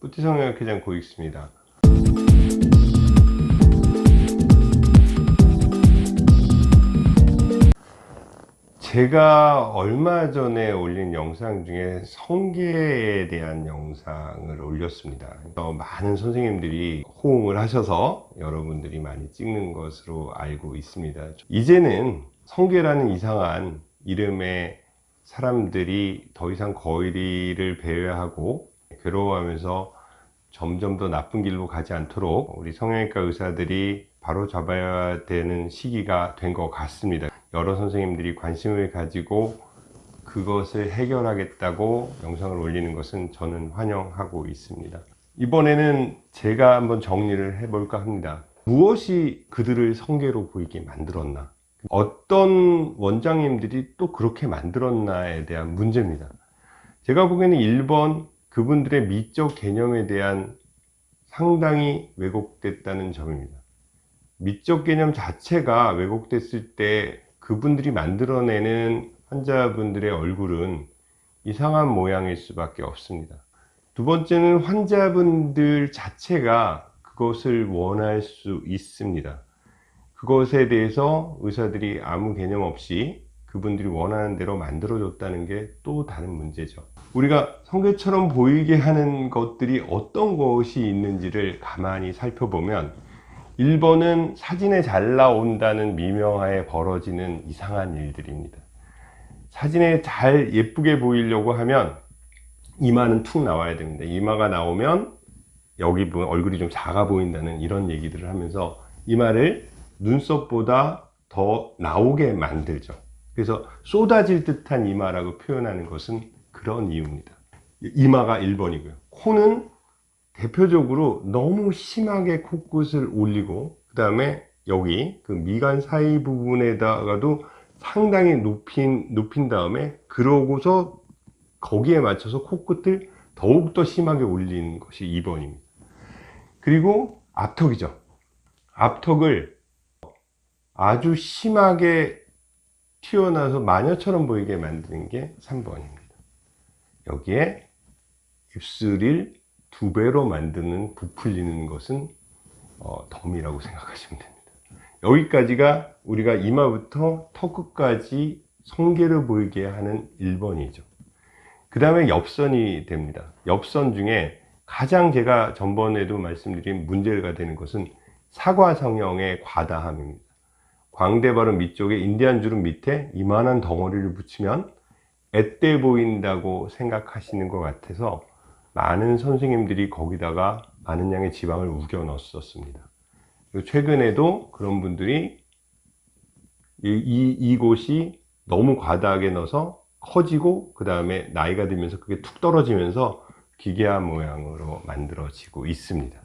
뿌띠 성형외과장 고익수입니다. 제가 얼마 전에 올린 영상 중에 성게에 대한 영상을 올렸습니다. 어, 많은 선생님들이 호응을 하셔서 여러분들이 많이 찍는 것으로 알고 있습니다. 이제는 성게라는 이상한 이름의 사람들이 더 이상 거리를 배회하고 괴로워하면서 점점 더 나쁜 길로 가지 않도록 우리 성형외과 의사들이 바로 잡아야 되는 시기가 된 것 같습니다. 여러 선생님들이 관심을 가지고 그것을 해결하겠다고 영상을 올리는 것은 저는 환영하고 있습니다. 이번에는 제가 한번 정리를 해볼까 합니다. 무엇이 그들을 성계로 보이게 만들었나? 어떤 원장님들이 또 그렇게 만들었나에 대한 문제입니다. 제가 보기에는 1번 그분들의 미적 개념에 대한 상당히 왜곡됐다는 점입니다. 미적 개념 자체가 왜곡됐을 때 그분들이 만들어내는 환자분들의 얼굴은 이상한 모양일 수밖에 없습니다. 두 번째는 환자분들 자체가 그것을 원할 수 있습니다. 그것에 대해서 의사들이 아무 개념 없이 그분들이 원하는 대로 만들어줬다는 게 또 다른 문제죠. 우리가 성게처럼 보이게 하는 것들이 어떤 것이 있는지를 가만히 살펴보면 1번은 사진에 잘 나온다는 미명하에 벌어지는 이상한 일들입니다. 사진에 잘 예쁘게 보이려고 하면 이마는 툭 나와야 됩니다. 이마가 나오면 여기 얼굴이 좀 작아 보인다는 이런 얘기들을 하면서 이마를 눈썹보다 더 나오게 만들죠. 그래서 쏟아질 듯한 이마라고 표현하는 것은 그런 이유입니다. 이마가 1번이고요. 코는 대표적으로 너무 심하게 코끝을 올리고 그 다음에 여기 그 미간 사이 부분에다가도 상당히 높인, 높인 다음에 그러고서 거기에 맞춰서 코끝을 더욱더 심하게 올리는 것이 2번입니다. 그리고 앞턱이죠. 앞턱을 아주 심하게 튀어나와서 마녀처럼 보이게 만드는 게 3번입니다. 여기에 입술을 두 배로 만드는 부풀리는 것은 어, 덤이라고 생각하시면 됩니다. 여기까지가 우리가 이마부터 턱끝까지 성계를 보이게 하는 1번이죠. 그 다음에 엽선이 됩니다. 엽선 중에 가장 제가 전번에도 말씀드린 문제가 되는 것은 사과 성형의 과다함입니다. 광대 발음 밑쪽에 인디안 주름 밑에 이만한 덩어리를 붙이면 앳돼 보인다고 생각하시는 것 같아서 많은 선생님들이 거기다가 많은 양의 지방을 우겨 넣었습니다. 최근에도 그런 분들이 이, 이, 이곳이 너무 과다하게 넣어서 커지고 그 다음에 나이가 들면서 그게 툭 떨어지면서 기괴한 모양으로 만들어지고 있습니다.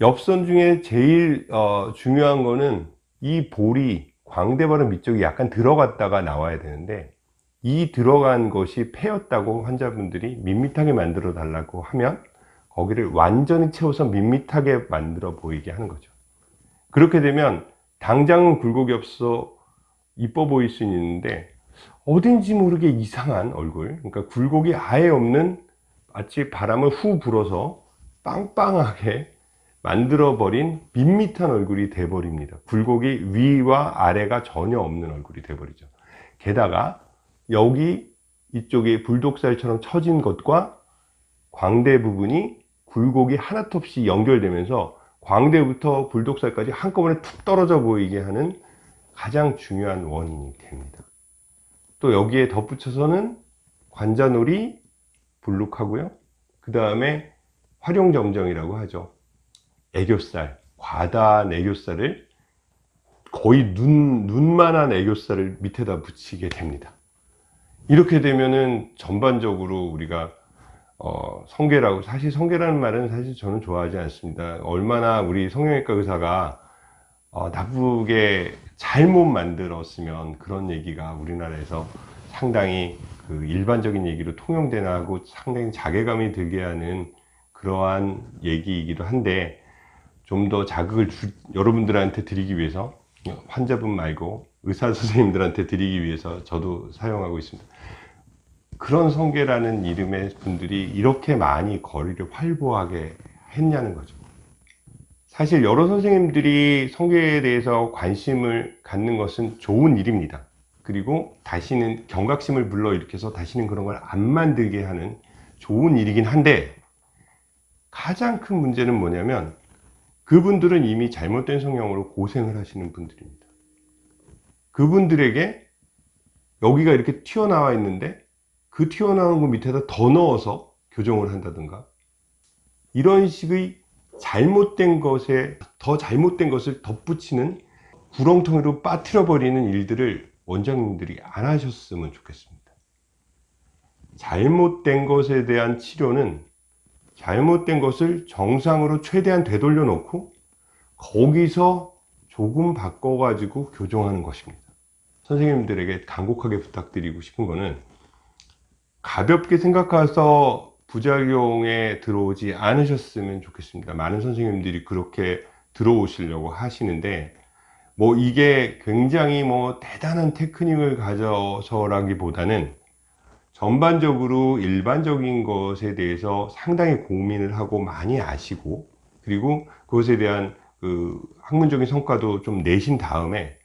엽선 중에 제일 어, 중요한 거는 이 볼이 광대발은 밑쪽이 약간 들어갔다가 나와야 되는데 이 들어간 것이 폐였다고 환자분들이 밋밋하게 만들어 달라고 하면 거기를 완전히 채워서 밋밋하게 만들어 보이게 하는 거죠. 그렇게 되면 당장은 굴곡이 없어 이뻐 보일 수 있는데 어딘지 모르게 이상한 얼굴 그러니까 굴곡이 아예 없는 마치 바람을 후 불어서 빵빵하게 만들어버린 밋밋한 얼굴이 돼버립니다 굴곡이 위와 아래가 전혀 없는 얼굴이 돼버리죠 게다가 여기 이쪽에 불독살처럼 처진 것과 광대 부분이 굴곡이 없이 연결되면서 광대부터 불독살까지 한꺼번에 툭 떨어져 보이게 하는 가장 중요한 원인이 됩니다. 또 여기에 덧붙여서는 관자놀이 불룩하고요. 그 다음에 활용점정이라고 하죠. 애교살, 과다한 애교살을 거의 눈, 눈만한 애교살을 밑에다 붙이게 됩니다. 이렇게 되면은 전반적으로 우리가 어, 성계라고 사실 성계라는 말은 사실 저는 좋아하지 않습니다. 얼마나 우리 성형외과 의사가 어, 나쁘게 잘못 만들었으면 그런 얘기가 우리나라에서 상당히 그 일반적인 얘기로 통용되나 하고 상당히 자괴감이 들게 하는 그러한 얘기이기도 한데 좀 더 자극을 주, 여러분들한테 드리기 위해서 환자분 말고 의사 선생님들한테 드리기 위해서 저도 사용하고 있습니다. 그런 성계라는 이름의 분들이 이렇게 많이 거리를 활보하게 했냐는 거죠. 사실 여러 선생님들이 성계에 대해서 관심을 갖는 것은 좋은 일입니다. 그리고 다시는 경각심을 불러일으켜서 다시는 그런 걸 안 만들게 하는 좋은 일이긴 한데 가장 큰 문제는 뭐냐면 그분들은 이미 잘못된 성향으로 고생을 하시는 분들입니다. 그분들에게 여기가 이렇게 튀어나와 있는데 그 튀어나온 거 밑에다 더 넣어서 교정을 한다든가 이런 식의 잘못된 것에 더 잘못된 것을 덧붙이는 구렁텅이로 빠뜨려 버리는 일들을 원장님들이 안 하셨으면 좋겠습니다. 잘못된 것에 대한 치료는 잘못된 것을 정상으로 최대한 되돌려 놓고 거기서 조금 바꿔 가지고 교정하는 것입니다. 선생님들에게 간곡하게 부탁드리고 싶은 거는 가볍게 생각해서 부작용에 들어오지 않으셨으면 좋겠습니다. 많은 선생님들이 그렇게 들어오시려고 하시는데 뭐 이게 굉장히 뭐 대단한 테크닉을 가져서라기보다는 전반적으로 일반적인 것에 대해서 상당히 고민을 하고 많이 아시고 그리고 그것에 대한 그 학문적인 성과도 좀 내신 다음에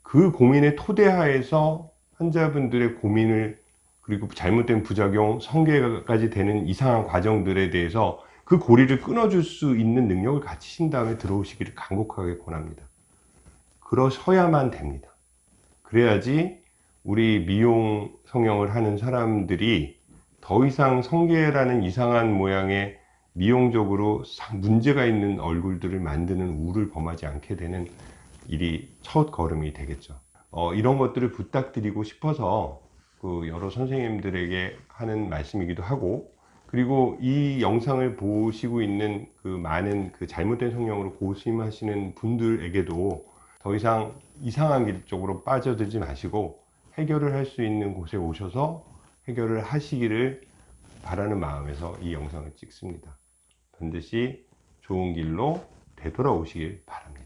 그 고민의 토대하에서 환자분들의 고민을 그리고 잘못된 부작용, 성계까지 되는 이상한 과정들에 대해서 그 고리를 끊어줄 수 있는 능력을 갖추신 다음에 들어오시기를 간곡하게 권합니다. 그러셔야만 됩니다. 그래야지 우리 미용 성형을 하는 사람들이 더 이상 성계라는 이상한 모양의 미용적으로 문제가 있는 얼굴들을 만드는 우를 범하지 않게 되는 일이 첫 걸음이 되겠죠. 어, 이런 것들을 부탁드리고 싶어서 그 여러 선생님들에게 하는 말씀이기도 하고 그리고 이 영상을 보시고 있는 그 많은 그 잘못된 성향으로 고심하시는 분들에게도 더 이상 이상한 길 쪽으로 빠져들지 마시고 해결을 할 수 있는 곳에 오셔서 해결을 하시기를 바라는 마음에서 이 영상을 찍습니다. 반드시 좋은 길로 되돌아오시길 바랍니다.